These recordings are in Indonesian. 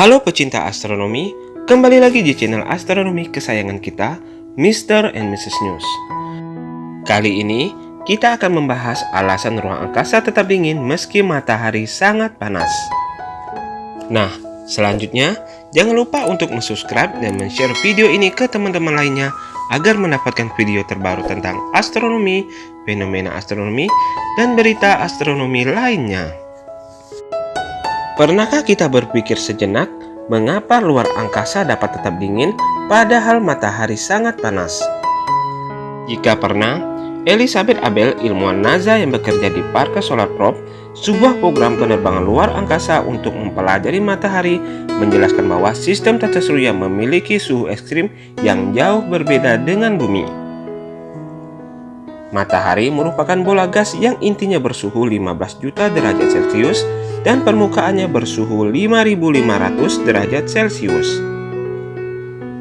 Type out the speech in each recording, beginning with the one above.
Halo pecinta astronomi, kembali lagi di channel astronomi kesayangan kita, Mr. and Mrs. News. Kali ini, kita akan membahas alasan ruang angkasa tetap dingin meski matahari sangat panas. Nah, selanjutnya, jangan lupa untuk subscribe dan share video ini ke teman-teman lainnya agar mendapatkan video terbaru tentang astronomi, fenomena astronomi, dan berita astronomi lainnya. Pernahkah kita berpikir sejenak mengapa luar angkasa dapat tetap dingin padahal matahari sangat panas? Jika pernah, Elizabeth Abel, ilmuwan NASA yang bekerja di Parker Solar Probe, sebuah program penerbangan luar angkasa untuk mempelajari matahari, menjelaskan bahwa sistem tata surya memiliki suhu ekstrim yang jauh berbeda dengan bumi. Matahari merupakan bola gas yang intinya bersuhu 15 juta derajat Celcius dan permukaannya bersuhu 5500 derajat Celcius.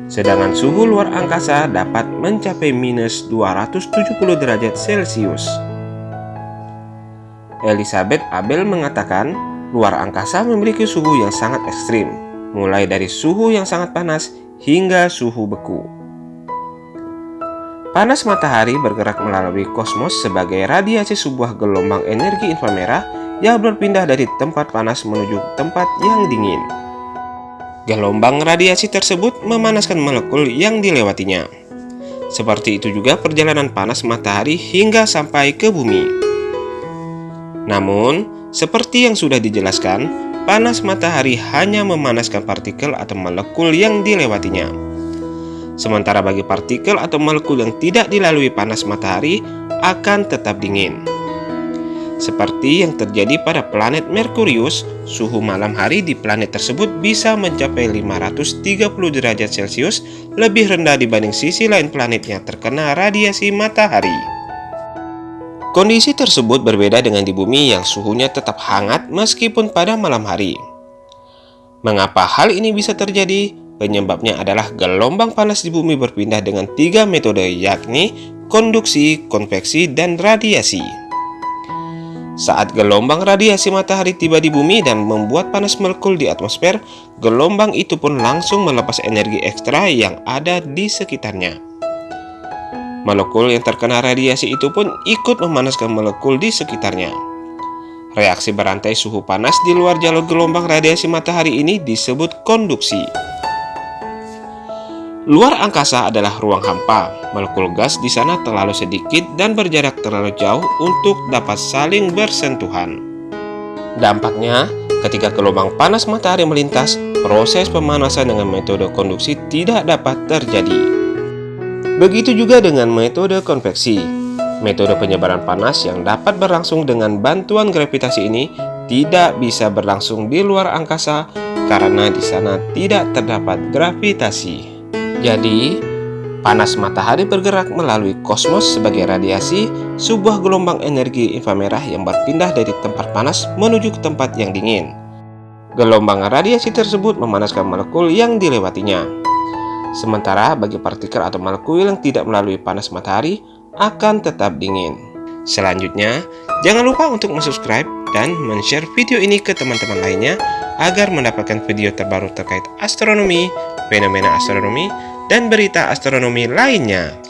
Sedangkan suhu luar angkasa dapat mencapai minus 270 derajat Celcius. Elizabeth Abel mengatakan, luar angkasa memiliki suhu yang sangat ekstrim, mulai dari suhu yang sangat panas hingga suhu beku. Panas matahari bergerak melalui kosmos sebagai radiasi sebuah gelombang energi inframerah yang berpindah dari tempat panas menuju tempat yang dingin. Gelombang radiasi tersebut memanaskan molekul yang dilewatinya. Seperti itu juga perjalanan panas matahari hingga sampai ke bumi. Namun, seperti yang sudah dijelaskan, panas matahari hanya memanaskan partikel atau molekul yang dilewatinya. Sementara bagi partikel atau molekul yang tidak dilalui panas matahari akan tetap dingin. Seperti yang terjadi pada planet Merkurius, suhu malam hari di planet tersebut bisa mencapai 530 derajat Celcius lebih rendah dibanding sisi lain planet yang terkena radiasi matahari. Kondisi tersebut berbeda dengan di bumi yang suhunya tetap hangat meskipun pada malam hari. Mengapa hal ini bisa terjadi? Penyebabnya adalah gelombang panas di bumi berpindah dengan tiga metode yakni konduksi, konveksi, dan radiasi. Saat gelombang radiasi matahari tiba di bumi dan membuat panas molekul di atmosfer, gelombang itu pun langsung melepas energi ekstra yang ada di sekitarnya. Molekul yang terkena radiasi itu pun ikut memanaskan molekul di sekitarnya. Reaksi berantai suhu panas di luar jalur gelombang radiasi matahari ini disebut konduksi. Luar angkasa adalah ruang hampa. Molekul gas di sana terlalu sedikit dan berjarak terlalu jauh untuk dapat saling bersentuhan. Dampaknya, ketika gelombang panas matahari melintas, proses pemanasan dengan metode konduksi tidak dapat terjadi. Begitu juga dengan metode konveksi. Metode penyebaran panas yang dapat berlangsung dengan bantuan gravitasi ini tidak bisa berlangsung di luar angkasa karena di sana tidak terdapat gravitasi. Jadi, panas matahari bergerak melalui kosmos sebagai radiasi, sebuah gelombang energi inframerah yang berpindah dari tempat panas menuju ke tempat yang dingin. Gelombang radiasi tersebut memanaskan molekul yang dilewatinya. Sementara bagi partikel atau molekul yang tidak melalui panas matahari akan tetap dingin. Selanjutnya, jangan lupa untuk subscribe dan share video ini ke teman-teman lainnya agar mendapatkan video terbaru terkait astronomi, fenomena astronomi, dan berita astronomi lainnya.